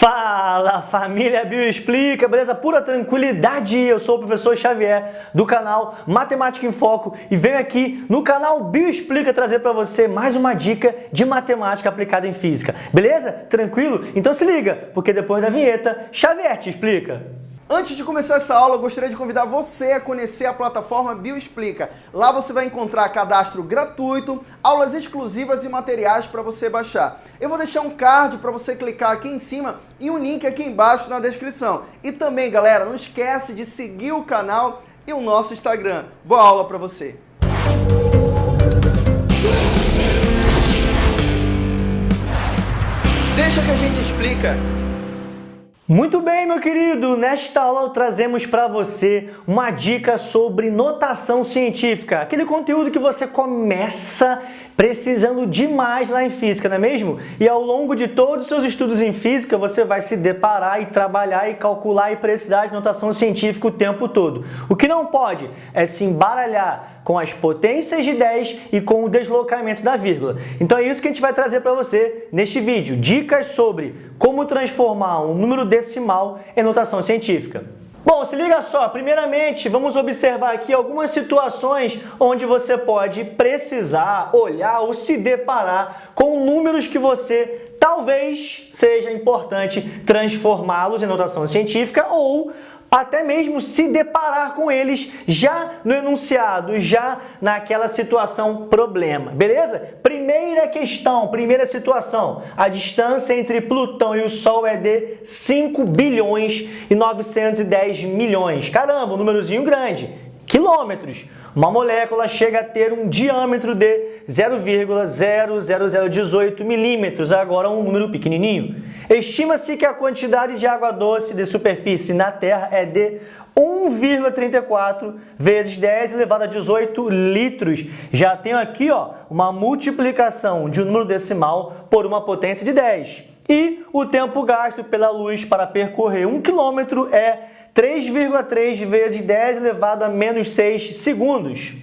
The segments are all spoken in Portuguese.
Fala família Bioexplica, beleza? Pura tranquilidade, eu sou o professor Xavier do canal Matemática em Foco e venho aqui no canal Bioexplica trazer para você mais uma dica de matemática aplicada em física, beleza? Tranquilo? Então se liga, porque depois da vinheta, Xavier te explica. Antes de começar essa aula, eu gostaria de convidar você a conhecer a plataforma Bioexplica. Lá você vai encontrar cadastro gratuito, aulas exclusivas e materiais para você baixar. Eu vou deixar um card para você clicar aqui em cima e um link aqui embaixo na descrição. E também, galera, não esquece de seguir o canal e o nosso Instagram. Boa aula para você! Deixa que a gente explica. Muito bem, meu querido! Nesta aula trazemos para você uma dica sobre notação científica, aquele conteúdo que você começa precisando demais lá em física, não é mesmo? E ao longo de todos os seus estudos em física, você vai se deparar e trabalhar e calcular e precisar de notação científica o tempo todo. O que não pode é se embaralhar com as potências de 10 e com o deslocamento da vírgula. Então é isso que a gente vai trazer para você neste vídeo. Dicas sobre como transformar um número decimal em notação científica. Bom, se liga só, primeiramente vamos observar aqui algumas situações onde você pode precisar olhar ou se deparar com números que você talvez seja importante transformá-los em notação científica ou até mesmo se deparar com eles já no enunciado, já naquela situação problema, beleza? Primeira questão, primeira situação, a distância entre Plutão e o Sol é de 5 bilhões e 910 milhões. Caramba, um númerozinho grande, quilômetros. Uma molécula chega a ter um diâmetro de 0,00018 milímetros, agora um número pequenininho. Estima-se que a quantidade de água doce de superfície na Terra é de 1,34 vezes 10 elevado a 18 litros. Já tenho aqui ó, uma multiplicação de um número decimal por uma potência de 10. E o tempo gasto pela luz para percorrer 1 km é 3,3 vezes 10 elevado a menos 6 segundos.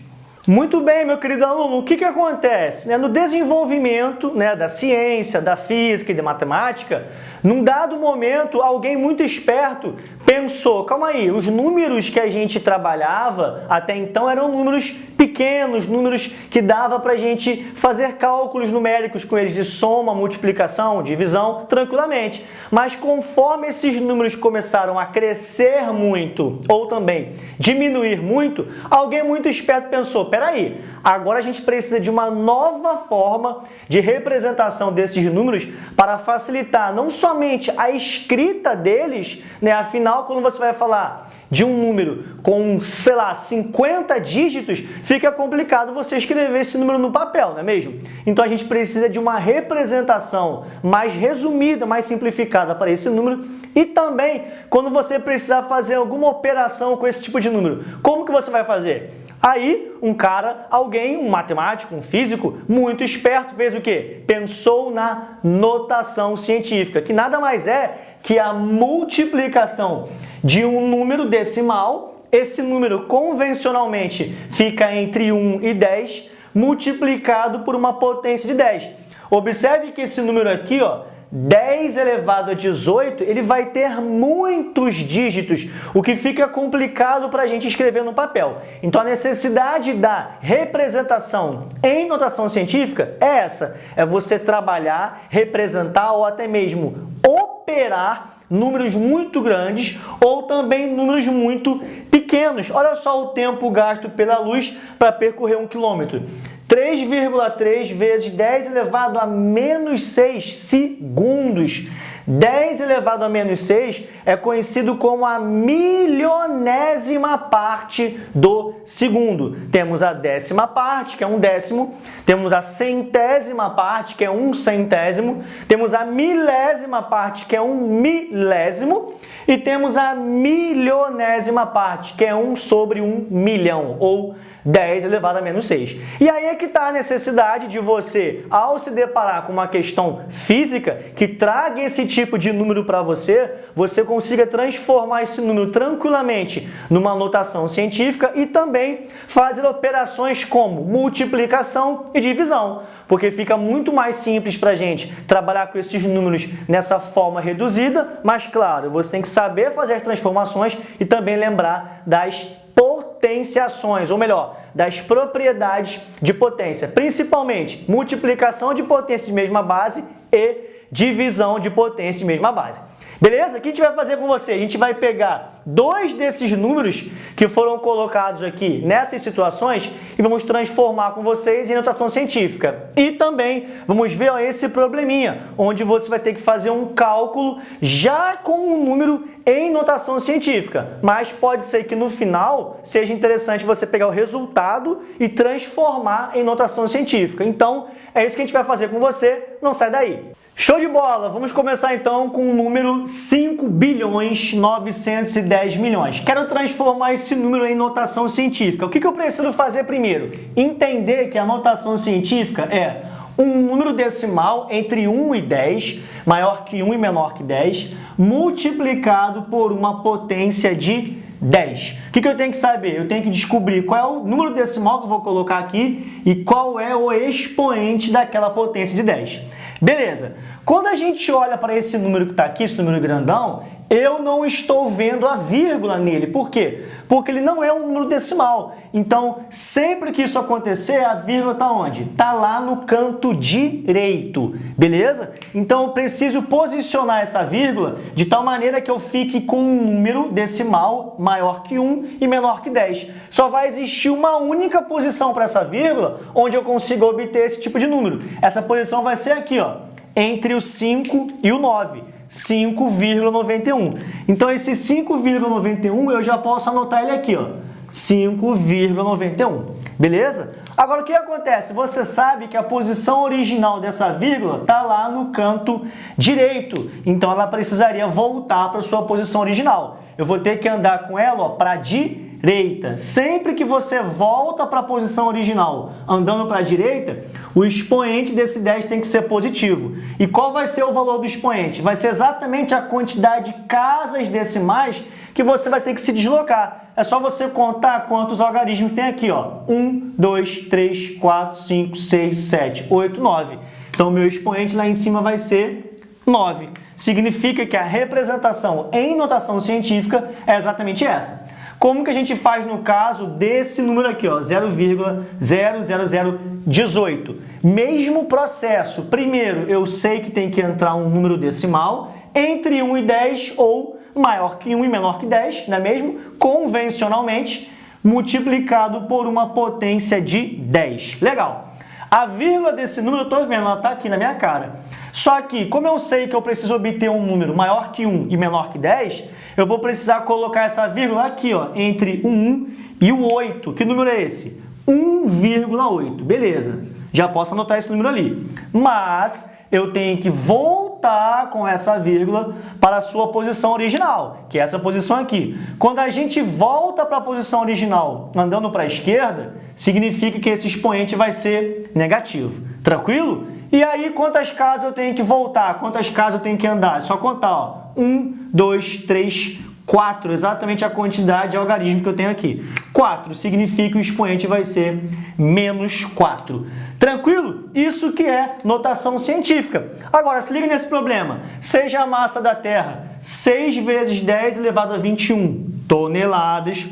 Muito bem, meu querido aluno, o que, que acontece? Né, no desenvolvimento né, da ciência, da física e da matemática, num dado momento, alguém muito esperto pensou, calma aí, os números que a gente trabalhava até então eram números pequenos, números que dava para a gente fazer cálculos numéricos com eles de soma, multiplicação, divisão, tranquilamente. Mas conforme esses números começaram a crescer muito ou também diminuir muito, alguém muito esperto pensou, peraí, agora a gente precisa de uma nova forma de representação desses números para facilitar não somente a escrita deles, né? afinal, quando você vai falar de um número com, sei lá, 50 dígitos, fica complicado você escrever esse número no papel, não é mesmo? Então a gente precisa de uma representação mais resumida, mais simplificada para esse número e também quando você precisar fazer alguma operação com esse tipo de número. Como que você vai fazer? Aí, um cara, alguém, um matemático, um físico, muito esperto, fez o quê? Pensou na notação científica, que nada mais é que a multiplicação de um número decimal, esse número convencionalmente fica entre 1 e 10, multiplicado por uma potência de 10. Observe que esse número aqui, ó, 10 elevado a 18, ele vai ter muitos dígitos, o que fica complicado para a gente escrever no papel. Então, a necessidade da representação em notação científica é essa, é você trabalhar, representar ou até mesmo operar números muito grandes ou também números muito pequenos. Olha só o tempo gasto pela luz para percorrer um quilômetro. 3,3 vezes 10 elevado a menos 6 segundos. 10 elevado a menos 6 é conhecido como a milionésima parte do segundo. Temos a décima parte, que é um décimo, temos a centésima parte, que é um centésimo, temos a milésima parte, que é um milésimo, e temos a milionésima parte, que é um sobre um milhão, ou 10 elevado a menos 6. E aí é que está a necessidade de você, ao se deparar com uma questão física que traga esse tipo de número para você, você consiga transformar esse número tranquilamente numa notação científica e também fazer operações como multiplicação e divisão porque fica muito mais simples para a gente trabalhar com esses números nessa forma reduzida, mas claro, você tem que saber fazer as transformações e também lembrar das potenciações, ou melhor, das propriedades de potência, principalmente multiplicação de potência de mesma base e divisão de potência de mesma base. Beleza? O que a gente vai fazer com você? A gente vai pegar dois desses números que foram colocados aqui nessas situações e vamos transformar com vocês em notação científica. E também vamos ver ó, esse probleminha, onde você vai ter que fazer um cálculo já com um número em notação científica. Mas pode ser que no final seja interessante você pegar o resultado e transformar em notação científica. Então, é isso que a gente vai fazer com você. Não sai daí! Show de bola! Vamos começar então com o número 5 bilhões 910 milhões. Quero transformar esse número em notação científica. O que, eu preciso fazer primeiro? Entender que a notação científica é um número decimal entre 1 e 10, maior que 1 e menor que 10, multiplicado por uma potência de 10. O que, que eu tenho que saber? Eu tenho que descobrir qual é o número decimal que eu vou colocar aqui e qual é o expoente daquela potência de 10. Beleza. Quando a gente olha para esse número que está aqui, esse número grandão, eu não estou vendo a vírgula nele. Por quê? Porque ele não é um número decimal. Então, sempre que isso acontecer, a vírgula está onde? Está lá no canto direito, beleza? Então, eu preciso posicionar essa vírgula de tal maneira que eu fique com um número decimal maior que 1 e menor que 10. Só vai existir uma única posição para essa vírgula onde eu consigo obter esse tipo de número. Essa posição vai ser aqui, ó, entre o 5 e o 9. 5,91. Então, esse 5,91 eu já posso anotar ele aqui, ó, 5,91, beleza? Agora, o que acontece? Você sabe que a posição original dessa vírgula está lá no canto direito, então ela precisaria voltar para sua posição original. Eu vou ter que andar com ela para direita direita. Sempre que você volta para a posição original andando para a direita, o expoente desse 10 tem que ser positivo. E qual vai ser o valor do expoente? Vai ser exatamente a quantidade de casas decimais que você vai ter que se deslocar. É só você contar quantos algarismos tem aqui. Ó. 1, 2, 3, 4, 5, 6, 7, 8, 9. Então, meu expoente lá em cima vai ser 9. Significa que a representação em notação científica é exatamente essa. Como que a gente faz no caso desse número aqui, 0,00018? Mesmo processo. Primeiro, eu sei que tem que entrar um número decimal entre 1 e 10 ou maior que 1 e menor que 10, não é mesmo? Convencionalmente, multiplicado por uma potência de 10. Legal. A vírgula desse número, eu estou vendo, ela está aqui na minha cara. Só que, como eu sei que eu preciso obter um número maior que 1 e menor que 10, eu vou precisar colocar essa vírgula aqui, ó, entre o 1 e o 8. Que número é esse? 1,8. Beleza, já posso anotar esse número ali. Mas eu tenho que voltar com essa vírgula para a sua posição original, que é essa posição aqui. Quando a gente volta para a posição original andando para a esquerda, significa que esse expoente vai ser negativo. Tranquilo? E aí, quantas casas eu tenho que voltar? Quantas casas eu tenho que andar? É só contar, ó. 1, 2, 3, 4, exatamente a quantidade de algarismo que eu tenho aqui. 4 significa que o expoente vai ser menos 4. Tranquilo? Isso que é notação científica. Agora, se liga nesse problema. Seja a massa da Terra 6 vezes 10 elevado a 21 toneladas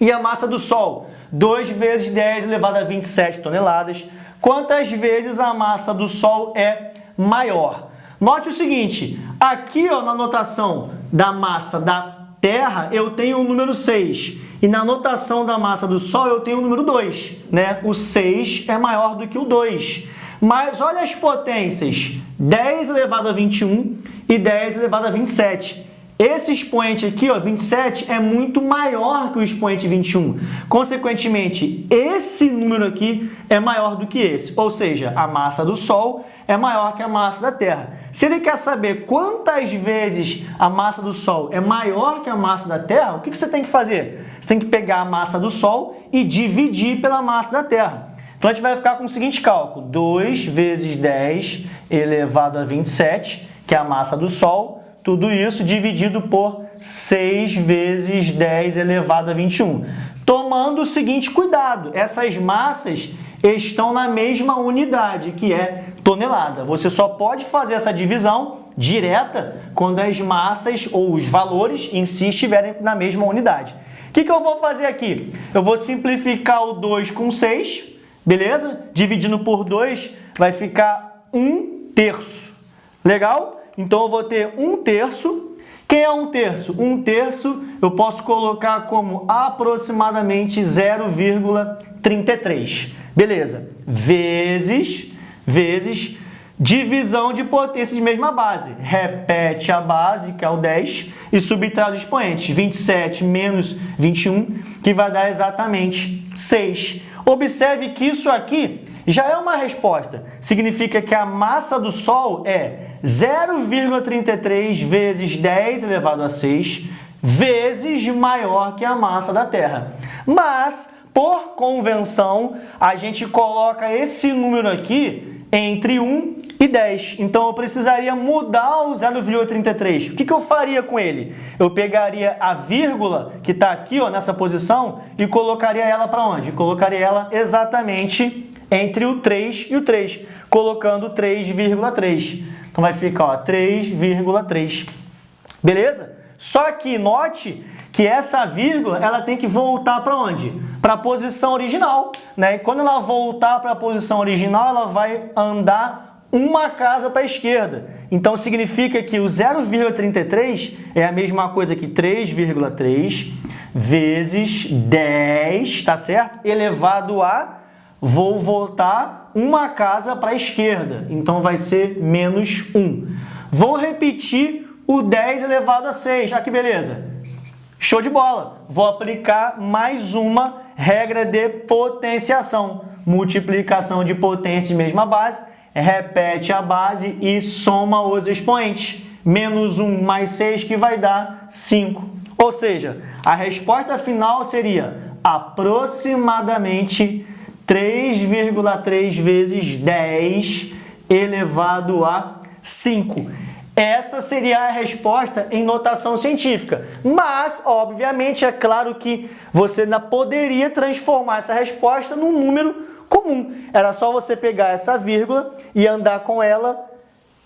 e a massa do Sol 2 vezes 10 elevado a 27 toneladas, quantas vezes a massa do Sol é maior. Note o seguinte, aqui ó, na notação da massa da Terra eu tenho o número 6 e na notação da massa do Sol eu tenho o número 2. Né? O 6 é maior do que o 2. Mas olha as potências, 10 elevado a 21 e 10 elevado a 27. Esse expoente aqui, ó, 27, é muito maior que o expoente 21. Consequentemente, esse número aqui é maior do que esse. Ou seja, a massa do Sol é maior que a massa da Terra. Se ele quer saber quantas vezes a massa do Sol é maior que a massa da Terra, o que você tem que fazer? Você tem que pegar a massa do Sol e dividir pela massa da Terra. Então a gente vai ficar com o seguinte cálculo, 2 vezes 10 elevado a 27, que é a massa do Sol, tudo isso dividido por 6 vezes 10 elevado a 21. Tomando o seguinte cuidado, essas massas estão na mesma unidade, que é tonelada. Você só pode fazer essa divisão direta quando as massas ou os valores em si estiverem na mesma unidade. O que, que eu vou fazer aqui? Eu vou simplificar o 2 com 6, beleza? Dividindo por 2 vai ficar 1 terço. Legal? Então eu vou ter 1 terço. Quem é 1 terço? 1 terço eu posso colocar como aproximadamente 0,33. Beleza. Vezes, vezes, divisão de potência de mesma base. Repete a base, que é o 10, e subtrai os expoentes. 27 menos 21, que vai dar exatamente 6. Observe que isso aqui já é uma resposta. Significa que a massa do Sol é 0,33 vezes 10 elevado a 6 vezes maior que a massa da Terra. Mas por convenção, a gente coloca esse número aqui entre 1 e 10. Então, eu precisaria mudar o 0,33. O que, que eu faria com ele? Eu pegaria a vírgula que está aqui ó, nessa posição e colocaria ela para onde? Colocaria ela exatamente entre o 3 e o 3, colocando 3,3. Então, vai ficar 3,3. Beleza? Só que note que essa vírgula ela tem que voltar para onde? Para a posição original. Né? E quando ela voltar para a posição original, ela vai andar uma casa para a esquerda. Então significa que o 0,33 é a mesma coisa que 3,3 vezes 10, tá certo? Elevado a, vou voltar uma casa para a esquerda. Então vai ser menos 1. Vou repetir o 10 elevado a 6. Ah, que beleza! Show de bola! Vou aplicar mais uma regra de potenciação. Multiplicação de potência de mesma base, repete a base e soma os expoentes. Menos 1 mais 6 que vai dar 5. Ou seja, a resposta final seria aproximadamente 3,3 vezes 10 elevado a 5. Essa seria a resposta em notação científica. Mas, obviamente, é claro que você ainda poderia transformar essa resposta num número comum. Era só você pegar essa vírgula e andar com ela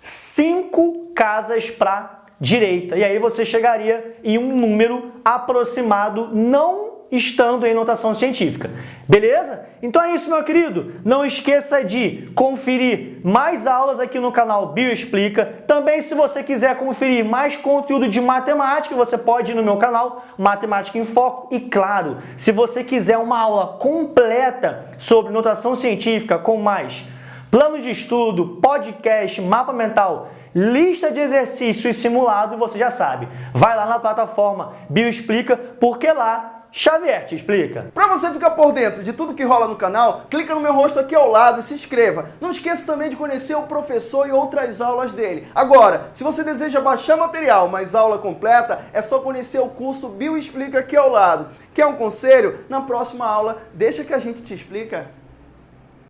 cinco casas para direita. E aí você chegaria em um número aproximado, não estando em notação científica. Beleza? Então é isso, meu querido. Não esqueça de conferir mais aulas aqui no canal Bioexplica. Também, se você quiser conferir mais conteúdo de matemática, você pode ir no meu canal Matemática em Foco. E claro, se você quiser uma aula completa sobre notação científica com mais plano de estudo, podcast, mapa mental, lista de exercício e simulado, você já sabe. Vai lá na plataforma Bioexplica, porque lá Xavier te explica. Para você ficar por dentro de tudo que rola no canal, clica no meu rosto aqui ao lado e se inscreva. Não esqueça também de conhecer o professor e outras aulas dele. Agora, se você deseja baixar material, mas aula completa, é só conhecer o curso Bio Explica aqui ao lado. Quer um conselho? Na próxima aula, deixa que a gente te explica.